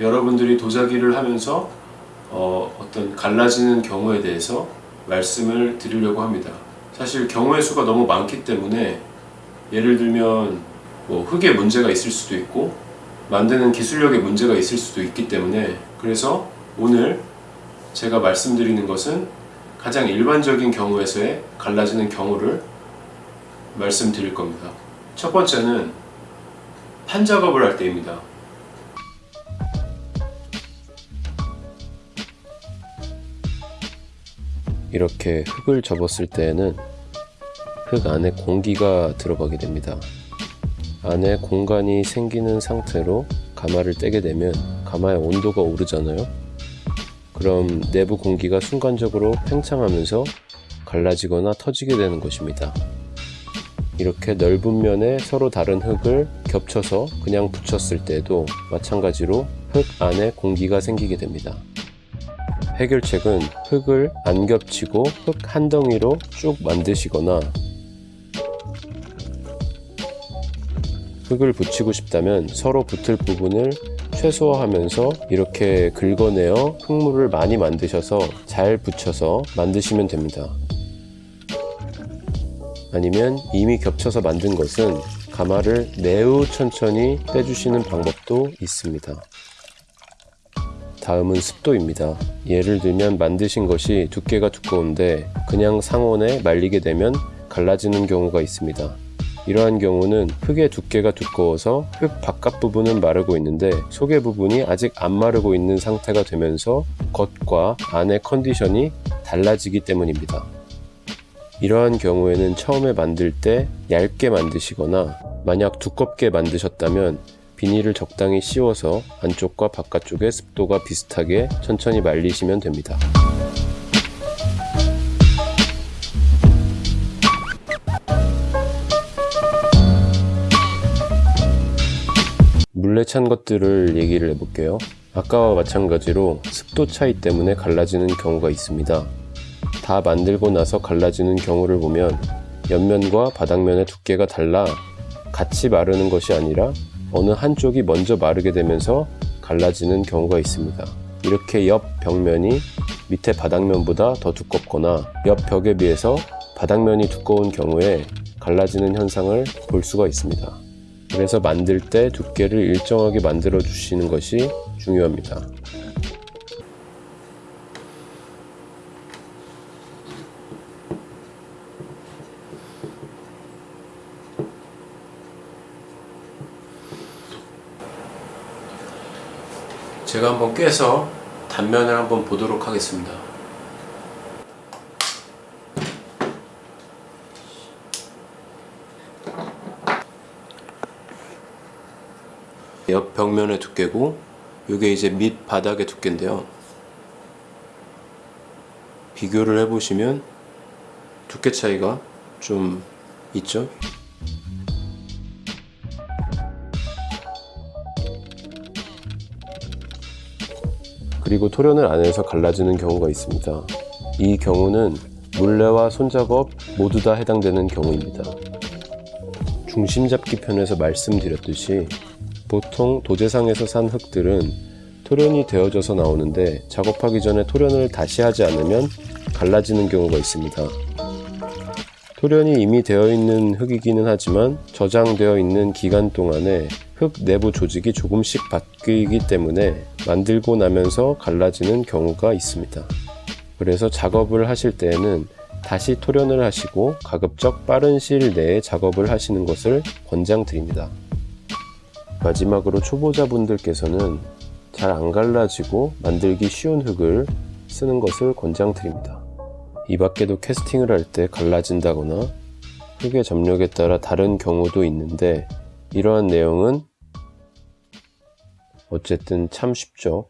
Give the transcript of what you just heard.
여러분들이 도자기를 하면서 어, 어떤 갈라지는 경우에 대해서 말씀을 드리려고 합니다. 사실 경우의 수가 너무 많기 때문에 예를 들면 뭐 흙에 문제가 있을 수도 있고 만드는 기술력에 문제가 있을 수도 있기 때문에 그래서 오늘 제가 말씀드리는 것은 가장 일반적인 경우에서의 갈라지는 경우를 말씀드릴 겁니다. 첫 번째는 판 작업을 할 때입니다. 이렇게 흙을 접었을 때에는 흙 안에 공기가 들어가게 됩니다. 안에 공간이 생기는 상태로 가마를 떼게 되면 가마의 온도가 오르잖아요. 그럼 내부 공기가 순간적으로 팽창하면서 갈라지거나 터지게 되는 것입니다. 이렇게 넓은 면에 서로 다른 흙을 겹쳐서 그냥 붙였을 때도 마찬가지로 흙 안에 공기가 생기게 됩니다. 해결책은 흙을 안 겹치고 흙 한 덩이로 쭉 만드시거나 흙을 붙이고 싶다면 서로 붙을 부분을 최소화하면서 이렇게 긁어내어 흙물을 많이 만드셔서 잘 붙여서 만드시면 됩니다. 아니면 이미 겹쳐서 만든 것은 가마를 매우 천천히 떼주시는 방법도 있습니다. 다음은 습도입니다. 예를 들면 만드신 것이 두께가 두꺼운데 그냥 상온에 말리게 되면 갈라지는 경우가 있습니다. 이러한 경우는 흙의 두께가 두꺼워서 흙 바깥 부분은 마르고 있는데 속의 부분이 아직 안 마르고 있는 상태가 되면서 겉과 안의 컨디션이 달라지기 때문입니다. 이러한 경우에는 처음에 만들 때 얇게 만드시거나 만약 두껍게 만드셨다면 비닐을 적당히 씌워서 안쪽과 바깥쪽의 습도가 비슷하게 천천히 말리시면 됩니다. 물레 찬 것들을 얘기를 해볼게요. 아까와 마찬가지로 습도 차이 때문에 갈라지는 경우가 있습니다. 다 만들고 나서 갈라지는 경우를 보면 옆면과 바닥면의 두께가 달라 같이 마르는 것이 아니라 어느 한쪽이 먼저 마르게 되면서 갈라지는 경우가 있습니다. 이렇게 옆 벽면이 밑에 바닥면보다 더 두껍거나 옆 벽에 비해서 바닥면이 두꺼운 경우에 갈라지는 현상을 볼 수가 있습니다. 그래서 만들 때 두께를 일정하게 만들어 주시는 것이 중요합니다. 제가 한번 깨서 단면을 한번 보도록 하겠습니다. 옆 벽면의 두께고 이게 이제 밑 바닥의 두께인데요. 비교를 해보시면 두께 차이가 좀 있죠? 그리고 토련을 안 해서 갈라지는 경우가 있습니다. 이 경우는 물레와 손작업 모두 다 해당되는 경우입니다. 중심 잡기 편에서 말씀드렸듯이 보통 도제상에서 산 흙들은 토련이 되어져서 나오는데 작업하기 전에 토련을 다시 하지 않으면 갈라지는 경우가 있습니다. 토련이 이미 되어 있는 흙이기는 하지만 저장되어 있는 기간 동안에 흙 내부 조직이 조금씩 바뀌기 때문에 만들고 나면서 갈라지는 경우가 있습니다. 그래서 작업을 하실 때에는 다시 토련을 하시고 가급적 빠른 시일 내에 작업을 하시는 것을 권장드립니다. 마지막으로 초보자분들께서는 잘 안 갈라지고 만들기 쉬운 흙을 쓰는 것을 권장드립니다. 이 밖에도 캐스팅을 할 때 갈라진다거나 흙의 점력에 따라 다른 경우도 있는데 이러한 내용은 어쨌든 참 쉽죠.